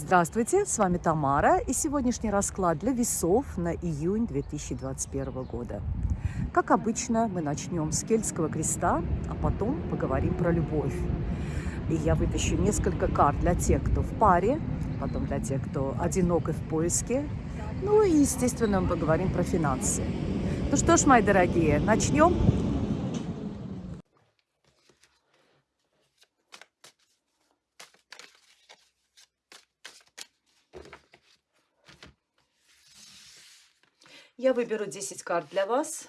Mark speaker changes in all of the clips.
Speaker 1: Здравствуйте, с вами Тамара и сегодняшний расклад для весов на июнь 2021 года. Как обычно, мы начнем с кельтского креста, а потом поговорим про любовь. И я вытащу несколько карт для тех, кто в паре, потом для тех, кто одинок и в поиске. Ну и, естественно, мы поговорим про финансы. Ну что ж, мои дорогие, начнем? Я выберу 10 карт для вас.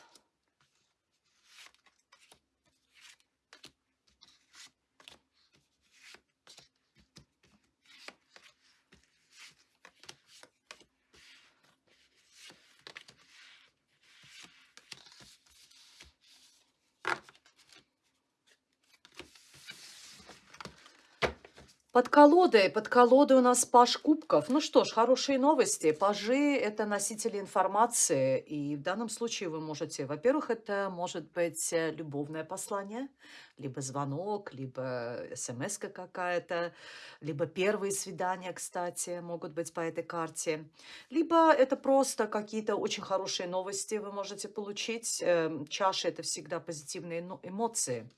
Speaker 1: Под колодой, под колодой у нас паж кубков. Ну что ж, хорошие новости. Пажи– это носители информации. И в данном случае вы можете, во-первых, это может быть э, любовное послание, либо звонок, либо смс какая-то, либо первые свидания, кстати, могут быть по этой карте. Либо это просто какие-то очень хорошие новости вы можете получить. Эм, чаша– это всегда позитивные эмоции.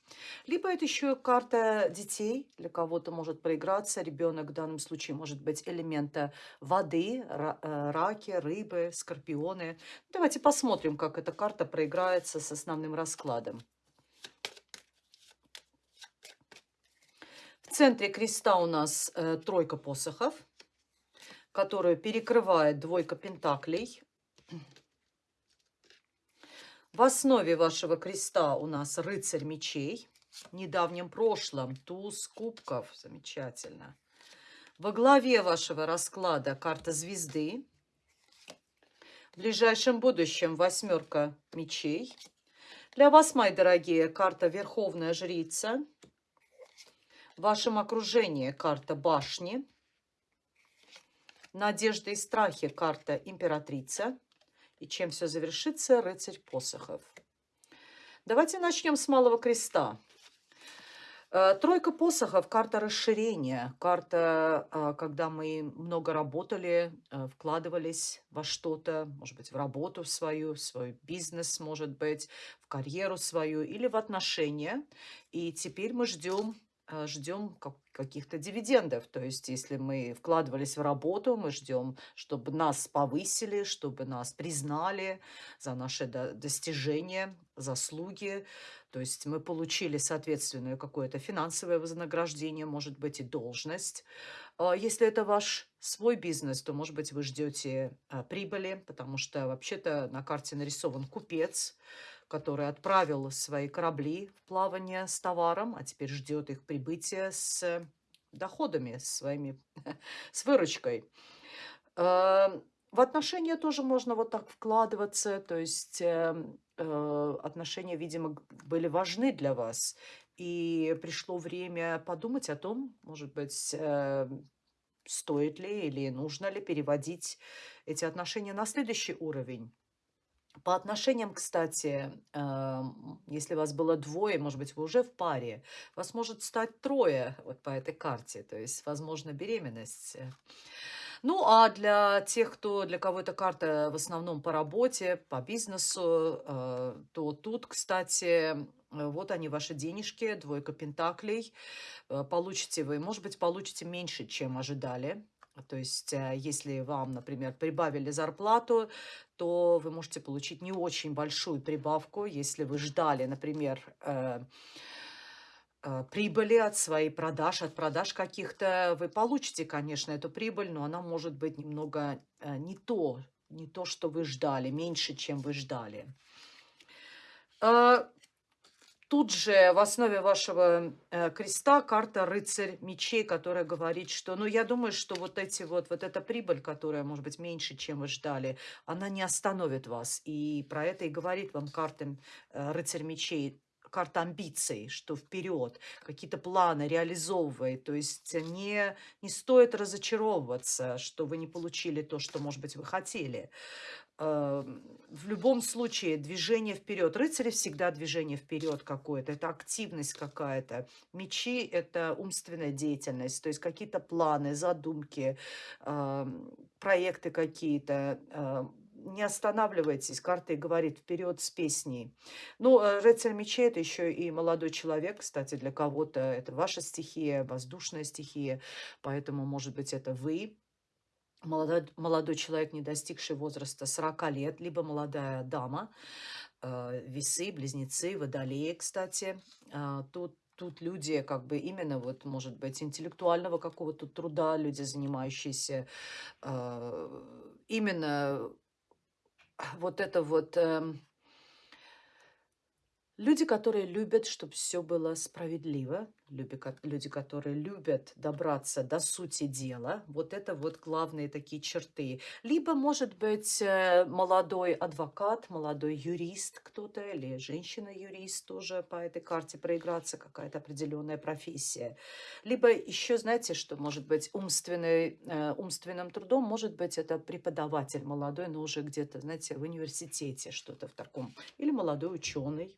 Speaker 1: Либо это еще карта детей. Для кого-то может проиграть проиграться. Ребенок в данном случае может быть элемента воды, э, раки, рыбы, скорпионы. Давайте посмотрим, как эта карта проиграется с основным раскладом. В центре креста у нас э, тройка посохов, которую перекрывает двойка пентаклей. В основе вашего креста у нас рыцарь мечей недавнем прошлом. Туз кубков. Замечательно. Во главе вашего расклада карта звезды. В ближайшем будущем восьмерка мечей. Для вас, мои дорогие, карта Верховная Жрица. В вашем окружении карта Башни. Надежды и страхи карта Императрица. И чем все завершится, рыцарь посохов. Давайте начнем с Малого Креста. Э, тройка посохов, карта расширения, карта, а, когда мы много работали, э, вкладывались во что-то, может быть, в работу свою, в свой бизнес, может быть, в карьеру свою или в отношения. И теперь мы ждем э, ждем каких-то дивидендов. То есть, если мы вкладывались в работу, мы ждем, чтобы нас повысили, чтобы нас признали за наши достижения, заслуги. То есть мы получили соответственное какое-то финансовое вознаграждение, может быть, и должность. А если это ваш свой бизнес, то, может быть, вы ждете а, прибыли, потому что вообще-то на карте нарисован купец, который отправил свои корабли в плавание с товаром, а теперь ждет их прибытия с доходами, своими, с выручкой. В отношения тоже можно вот так вкладываться, то есть эм, э, отношения, видимо, были важны для вас, и пришло время подумать о том, может быть, э, стоит ли или нужно ли переводить эти отношения на следующий уровень. По отношениям, кстати, э, если вас было двое, может быть, вы уже в паре, вас может стать трое вот по этой карте, то есть, возможно, беременность. Ну, а для тех, кто, для кого эта карта в основном по работе, по бизнесу, э, то тут, кстати, э, вот они, ваши денежки, двойка пентаклей. Э, получите вы, может быть, получите меньше, чем ожидали. То есть, если вам, например, прибавили зарплату, то вы можете получить не очень большую прибавку. Если вы ждали, например, Э, прибыли от своей продаж, от продаж каких-то, вы получите, конечно, эту прибыль, но она может быть немного э, не то, не то, что вы ждали, меньше, чем вы ждали. Э, тут же в основе вашего креста карта рыцарь мечей, которая говорит, что, ну, я думаю, что вот эти вот, вот эта прибыль, которая может быть меньше, чем вы ждали, она не остановит вас. И про это и говорит вам карта рыцарь мечей карта амбиций, что вперед, какие-то планы реализовывает. То есть не, не стоит разочаровываться, что вы не получили то, что, может быть, вы хотели. Эм, в любом случае движение вперед. Рыцари всегда движение вперед какое-то. Это активность какая-то. Мечи – это умственная деятельность. То есть какие-то планы, задумки, эм, проекты какие-то эм, не останавливайтесь, карта и говорит вперед с песней. Ну, э, рыцарь мечей это еще и молодой человек, кстати, для кого-то это ваша стихия, воздушная стихия, поэтому, может быть, это вы, молодой, молодой человек, не достигший возраста 40 лет, либо молодая дама, э, весы, близнецы, водолеи, кстати. Э, тут тут люди как бы именно вот, может быть, интеллектуального какого-то труда, люди, занимающиеся э, именно вот это вот... Э, люди, которые любят, чтобы все было справедливо, люди, которые любят добраться до сути дела, вот это вот главные такие черты. Либо, может быть, э, молодой адвокат, молодой юрист кто-то, или женщина-юрист тоже по этой карте проиграться, какая-то определенная профессия. Либо еще, знаете, что может быть умственный, э, умственным трудом, может быть, это преподаватель молодой, но уже где-то, знаете, в университете что-то в таком. Или молодой ученый,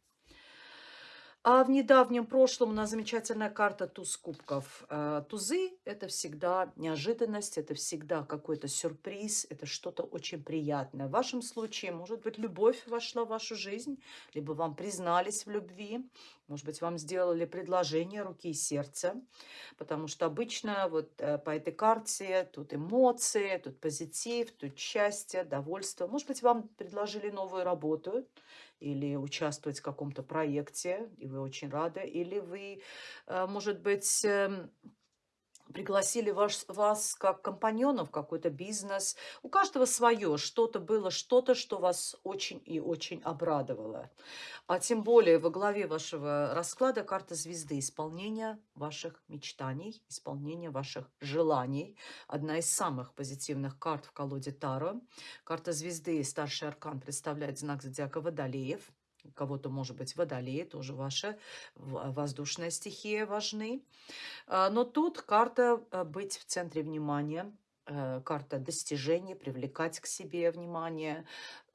Speaker 1: а в недавнем прошлом у нас замечательная карта туз кубков. Э, тузы – это всегда неожиданность, это всегда какой-то сюрприз, это что-то очень приятное. В вашем случае, может быть, любовь вошла в вашу жизнь, либо вам признались в любви, может быть, вам сделали предложение руки и сердца, потому что обычно вот э, по этой карте тут эмоции, тут позитив, тут счастье, довольство. Может быть, вам предложили новую работу, или участвовать в каком-то проекте, и вы очень рады, или вы, э, может быть, эм, пригласили ваш, вас как компаньонов какой-то бизнес. У каждого свое. Что-то было, что-то, что вас очень и очень обрадовало. А тем более во главе вашего расклада карта звезды. Исполнение ваших мечтаний, исполнение ваших желаний. Одна из самых позитивных карт в колоде Таро. Карта звезды, старший аркан, представляет знак зодиака Водолеев кого-то, может быть, водолей, тоже ваша воздушная стихия важны. А, но тут карта э, быть в центре внимания, э, карта достижений, привлекать к себе внимание,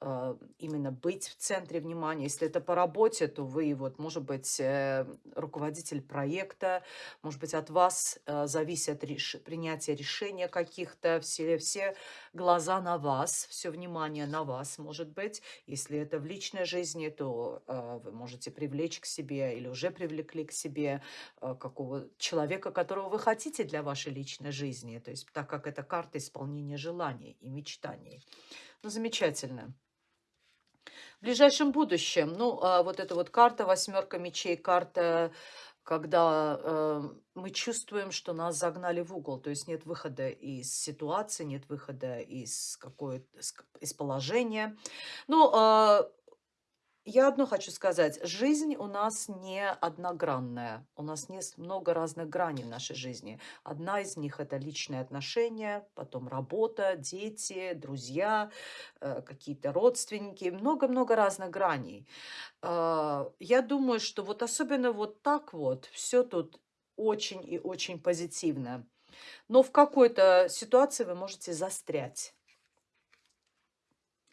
Speaker 1: именно быть в центре внимания. Если это по работе, то вы, вот, может быть, э, руководитель проекта, может быть, от вас э, зависит реш... принятие решения каких-то, все, все глаза на вас, все внимание на вас, может быть. Если это в личной жизни, то э, вы можете привлечь к себе или уже привлекли к себе какого человека, которого вы хотите для вашей личной жизни. То есть, так как это карта исполнения желаний и мечтаний. Ну, замечательно в ближайшем будущем. Ну, а вот эта вот карта, восьмерка мечей, карта, когда э, мы чувствуем, что нас загнали в угол, то есть нет выхода из ситуации, нет выхода из какой из положения. Ну, э, я одно хочу сказать. Жизнь у нас не одногранная. У нас есть много разных граней в нашей жизни. Одна из них – это личные отношения, потом работа, дети, друзья, э, какие-то родственники. Много-много разных граней. А, я думаю, что вот особенно вот так вот все тут очень и очень позитивно. Но в какой-то ситуации вы можете застрять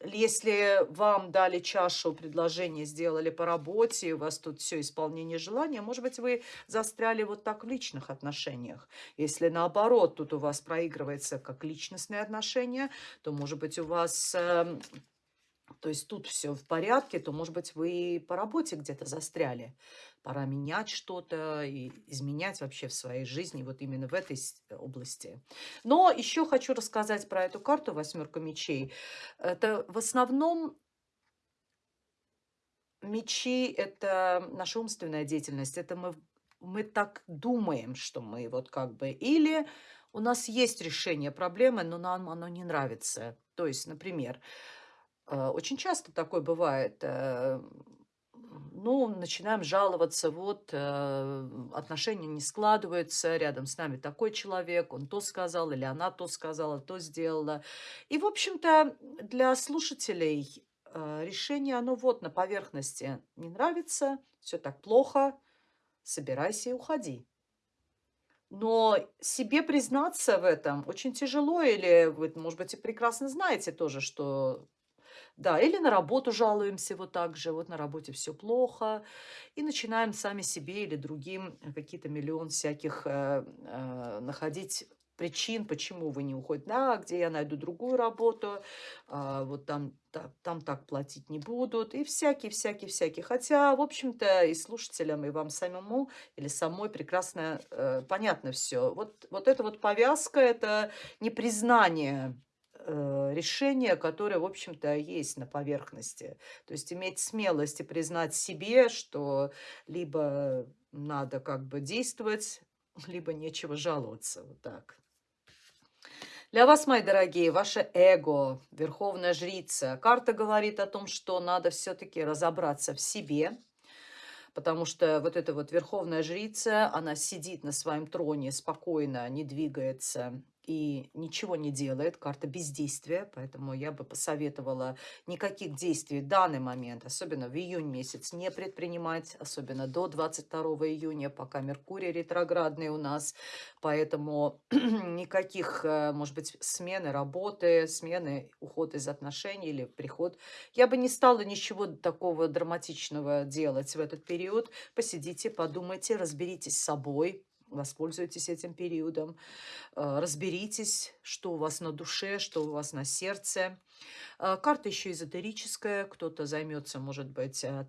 Speaker 1: если вам дали чашу предложения, сделали по работе, у вас тут все исполнение желания, может быть, вы застряли вот так в личных отношениях. Если наоборот, тут у вас проигрывается как личностные отношения, то, может быть, у вас э, то есть тут все в порядке, то, может быть, вы по работе где-то застряли. Пора менять что-то и изменять вообще в своей жизни, вот именно в этой области. Но еще хочу рассказать про эту карту «Восьмерка мечей». Это в основном мечи – это наша умственная деятельность. Это мы, мы так думаем, что мы вот как бы... Или у нас есть решение проблемы, но нам оно не нравится. То есть, например, Э, очень часто такое бывает. Э, ну, начинаем жаловаться, вот, э, отношения не складываются, рядом с нами такой человек, он то сказал, или она то сказала, то сделала. И, в общем-то, для слушателей э, решение, оно вот на поверхности. Не нравится, все так плохо, собирайся и уходи. Но себе признаться в этом очень тяжело, или вы, может быть, и прекрасно знаете тоже, что да, или на работу жалуемся вот так же, вот на работе все плохо, и начинаем сами себе или другим какие-то миллион всяких э, э, находить причин, почему вы не уходите, да, где я найду другую работу, а, вот там, да, там так платить не будут, и всякие, всякие, всякие. Хотя, в общем-то, и слушателям, и вам самому, или самой прекрасно э, понятно все. Вот, вот эта вот повязка, это непризнание э, решения, которое, в общем-то, есть на поверхности. То есть иметь смелость и признать себе, что либо надо как бы действовать, либо нечего жаловаться. Вот так. Для вас, мои дорогие, ваше эго, верховная жрица. Карта говорит о том, что надо все-таки разобраться в себе, потому что вот эта вот верховная жрица, она сидит на своем троне спокойно, не двигается, и ничего не делает, карта бездействия, поэтому я бы посоветовала никаких действий в данный момент, особенно в июнь месяц, не предпринимать, особенно до 22 июня, пока Меркурий ретроградный у нас, поэтому никаких, э, может быть, смены работы, смены, уход из отношений или приход. Я бы не стала ничего такого драматичного делать в этот период. Посидите, подумайте, разберитесь с собой, Воспользуйтесь этим периодом, э, разберитесь, что у вас на душе, что у вас на сердце. Э, карта еще эзотерическая, кто-то займется, может быть, э,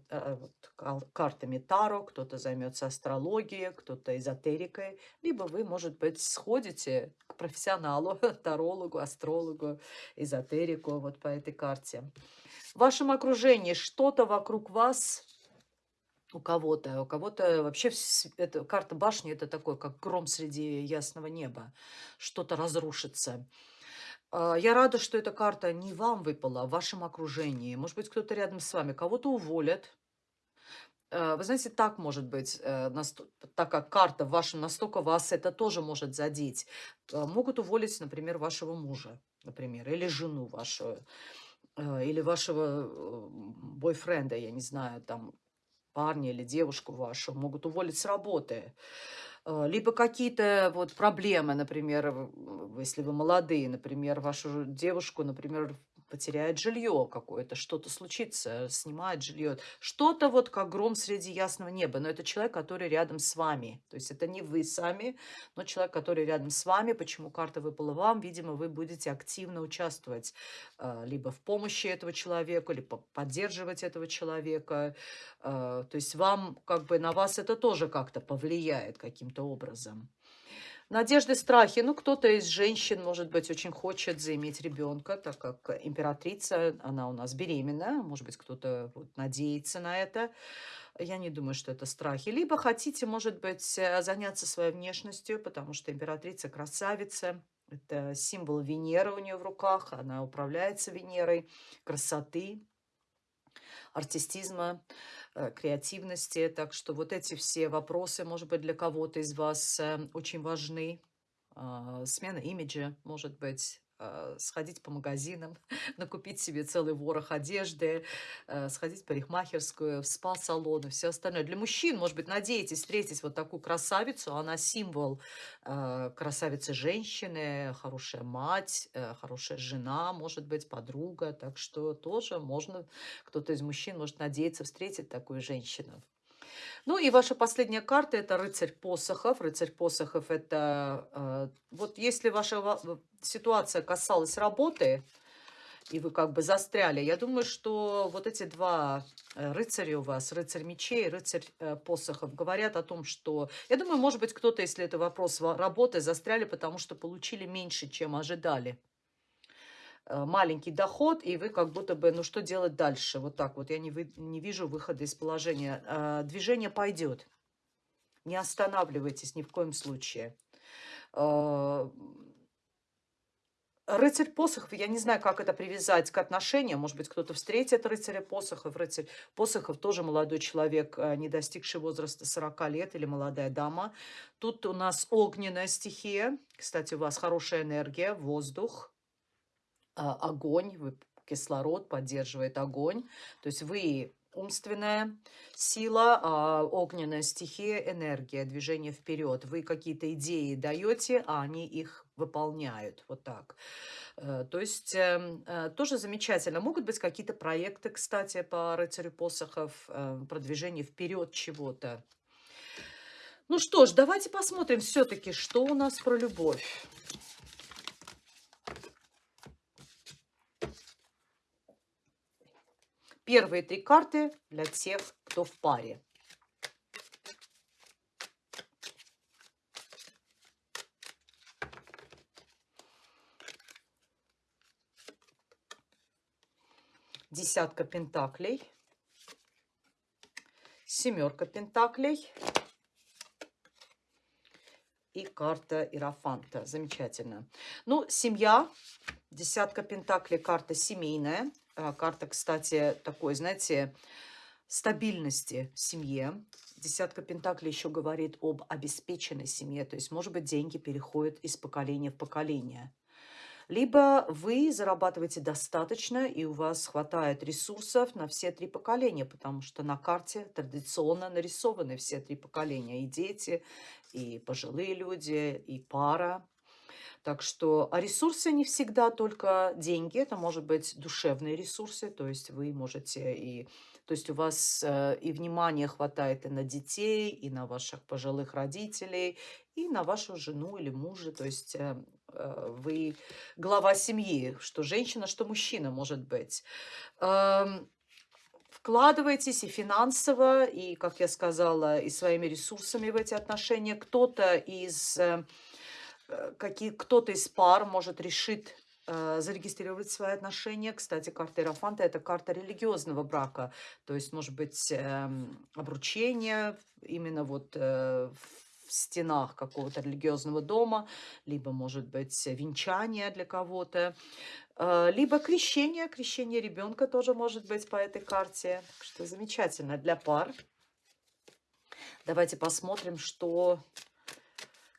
Speaker 1: картами Таро, кто-то займется астрологией, кто-то эзотерикой, либо вы, может быть, сходите к профессионалу, тарологу, астрологу, эзотерику вот по этой карте. В вашем окружении что-то вокруг вас у кого-то, у кого-то вообще это, карта башни это такой, как гром среди ясного неба. Что-то разрушится. А, я рада, что эта карта не вам выпала, а в вашем окружении. Может быть, кто-то рядом с вами. Кого-то уволят. А, вы знаете, так может быть, э, так как карта в вашем настолько вас это тоже может задеть. Могут уволить, например, вашего мужа, например, или жену вашу, э, или вашего э, бойфренда, я не знаю, там, парня или девушку вашу могут уволить с работы. Э, либо какие-то вот проблемы, например, если вы молодые, например, вашу девушку, например, потеряет жилье какое-то, что-то случится, снимает жилье. Что-то вот как гром среди ясного неба. Но это человек, который рядом с вами. То есть это не вы сами, но человек, который рядом с вами. Почему карта выпала вам? Видимо, вы будете активно участвовать э, либо в помощи этого человека, либо поддерживать этого человека. Э, то есть вам, как бы на вас это тоже как-то повлияет каким-то образом. Надежды, страхи. Ну, кто-то из женщин, может быть, очень хочет заиметь ребенка, так как императрица, она у нас беременна. Может быть, кто-то вот надеется на это. Я не думаю, что это страхи. Либо хотите, может быть, э, заняться своей внешностью, потому что императрица красавица. Это символ Венеры у нее в руках. Она управляется Венерой. Красоты, артистизма. Э, креативности. Так что вот эти все вопросы, может быть, для кого-то из вас э, очень важны. А, смена имиджа, может быть, сходить по магазинам, накупить себе целый ворох одежды, э, сходить в парикмахерскую, в спа-салон и все остальное. Для мужчин, может быть, надеетесь встретить вот такую красавицу. Она символ э, красавицы женщины, хорошая мать, хорошая жена, может быть, подруга. Так что тоже можно, кто-то из мужчин может надеяться встретить такую женщину. Ну и ваша последняя карта – это рыцарь посохов. Рыцарь посохов – это э, вот если ваша ситуация касалась работы, и вы как бы застряли, я думаю, что вот эти два э, рыцаря у вас, рыцарь мечей, рыцарь э, посохов, говорят о том, что... Я думаю, может быть, кто-то, если это вопрос работы, застряли, потому что получили меньше, чем ожидали. Э, маленький доход, и вы как будто бы, ну что делать дальше? Вот так вот, я не, вы, не вижу выхода из положения. Э, движение пойдет. Не останавливайтесь ни в коем случае. Э, рыцарь посохов, я не знаю, как это привязать к отношениям. Может быть, кто-то встретит рыцаря посохов. Рыцарь посохов тоже молодой человек, не достигший возраста 40 лет, или молодая дама. Тут у нас огненная стихия. Кстати, у вас хорошая энергия, воздух. А, огонь, вы кислород, поддерживает огонь. То есть вы умственная сила, а огненная стихия, энергия, движение вперед. Вы какие-то идеи даете, а они их выполняют. Вот так. Э, то есть эм, э, тоже замечательно. Могут быть какие-то проекты, кстати, по рыцарю посохов, э, продвижение вперед чего-то. Ну что ж, давайте посмотрим все-таки, что у нас про любовь. Первые три карты для тех, кто в паре. Десятка пентаклей, семерка пентаклей и карта Иерофанта. Замечательно. Ну, семья, десятка пентаклей, карта семейная. А, карта, кстати, такой, знаете, стабильности в семье. Десятка Пентаклей еще говорит об обеспеченной семье, то есть, может быть, деньги переходят из поколения в поколение. Либо вы зарабатываете достаточно, и у вас хватает ресурсов на все три поколения, потому что на карте традиционно нарисованы все три поколения. И дети, и пожилые люди, и пара. Так что, а ресурсы не всегда только деньги, это может быть душевные ресурсы, то есть вы можете и, то есть у вас э, и внимания хватает и на детей, и на ваших пожилых родителей, и на вашу жену или мужа, то есть э, э, вы глава семьи, что женщина, что мужчина может быть. Эм, вкладываетесь и финансово, и, как я сказала, и своими ресурсами в эти отношения. Кто-то из какие, кто-то из пар может решить э, зарегистрировать свои отношения. Кстати, карта Иерофанта – это карта религиозного брака. То есть, может быть, э, обручение именно вот э, в стенах какого-то религиозного дома, либо, может быть, венчание для кого-то, э, либо крещение. Крещение ребенка тоже может быть по этой карте. Что замечательно для пар. Давайте посмотрим, что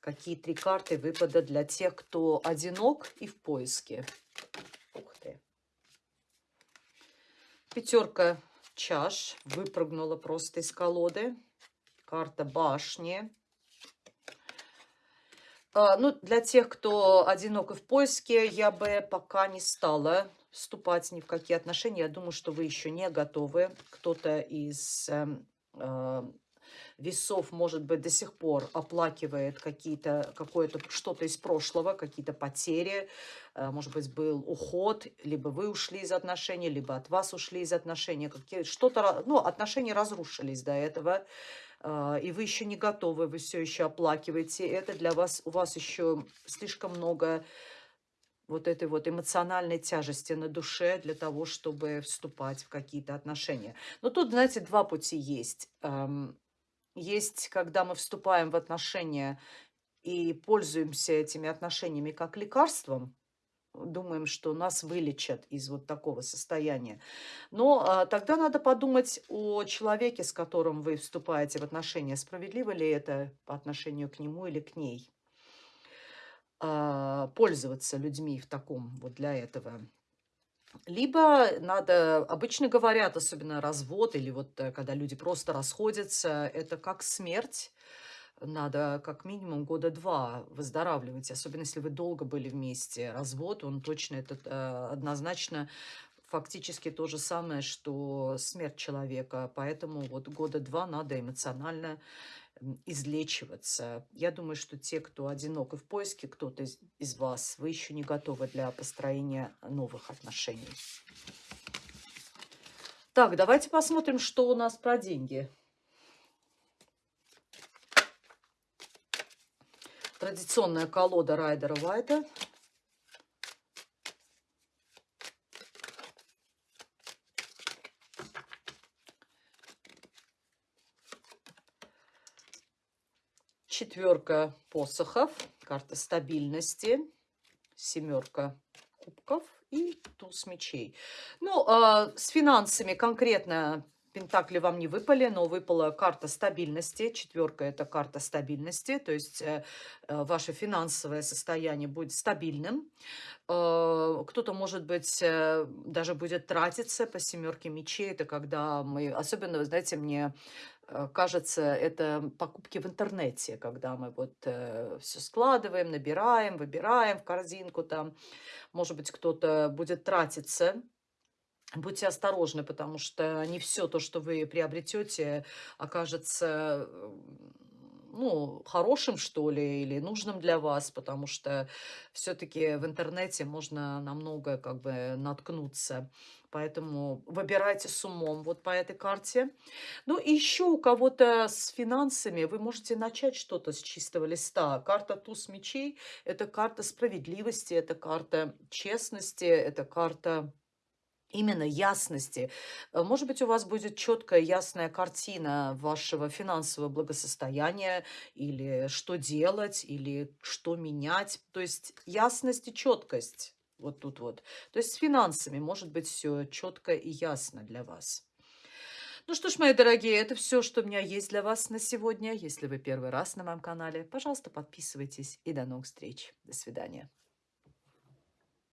Speaker 1: Какие три карты выпада для тех, кто одинок и в поиске. Ух ты. Пятерка чаш выпрыгнула просто из колоды. Карта башни. А, ну, для тех, кто одинок и в поиске, я бы пока не стала вступать ни в какие отношения. Я думаю, что вы еще не готовы. Кто-то из э, весов, может быть, до сих пор оплакивает какие-то, какое-то что-то из прошлого, какие-то потери, э, может быть, был уход, либо вы ушли из отношений, либо от вас ушли из отношений, что-то, ну, отношения разрушились до этого, э, и вы еще не готовы, вы все еще оплакиваете, это для вас, у вас еще слишком много вот этой вот эмоциональной тяжести на душе для того, чтобы вступать в какие-то отношения. Но тут, знаете, два пути есть. Эм, есть, когда мы вступаем в отношения и пользуемся этими отношениями как лекарством, думаем, что нас вылечат из вот такого состояния. Но а, тогда надо подумать о человеке, с которым вы вступаете в отношения. Справедливо ли это по отношению к нему или к ней? А, пользоваться людьми в таком вот для этого либо надо, обычно говорят, особенно развод, или вот э, когда люди просто расходятся, это как смерть. Надо как минимум года два выздоравливать, особенно если вы долго были вместе. Развод, он точно, это э, однозначно фактически то же самое, что смерть человека. Поэтому вот года два надо эмоционально излечиваться. Я думаю, что те, кто одинок и в поиске, кто-то из, из вас, вы еще не готовы для построения новых отношений. Так, давайте посмотрим, что у нас про деньги. Традиционная колода Райдера Вайта. Четверка посохов, карта стабильности, семерка кубков и туз мечей. Ну, э, с финансами конкретно Пентакли вам не выпали, но выпала карта стабильности. Четверка – это карта стабильности, то есть э, э, ваше финансовое состояние будет стабильным. Э, кто-то, может быть, э, даже будет тратиться по семерке мечей. Это когда мы, особенно, знаете, мне кажется, это покупки в интернете, когда мы вот э, все складываем, набираем, выбираем в корзинку там. Может быть, кто-то будет тратиться Будьте осторожны, потому что не все то, что вы приобретете, окажется э, ну, хорошим, что ли, или нужным для вас, потому что все-таки в интернете можно на многое как бы наткнуться. Поэтому выбирайте с умом вот по этой карте. Ну, еще у кого-то с финансами вы можете начать что-то с чистого листа. Карта туз мечей – это карта справедливости, это карта честности, это карта именно ясности. Э, может быть, у вас будет четкая, ясная картина вашего финансового благосостояния, или что делать, или что менять. То есть ясность и четкость. Вот тут вот. То есть с финансами может быть все четко и ясно для вас. Ну что ж, мои дорогие, это все, что у меня есть для вас на сегодня. Если вы первый раз на моем канале, пожалуйста, подписывайтесь и до новых встреч. До свидания.